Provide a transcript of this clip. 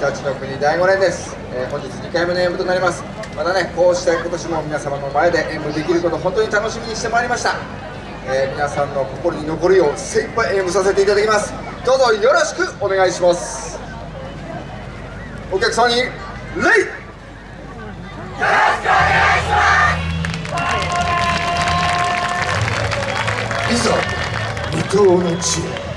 たちの国第5年です、えー、本日2回目の演舞となります。またねこうして今年も皆様の前で演舞できること本当に楽しみにしてまいりました、えー、皆さんの心に残るよう精一杯演舞させていただきます。どうぞよろしくお願いします。お客様に礼よろしくお願いします。いざ無糖の地へ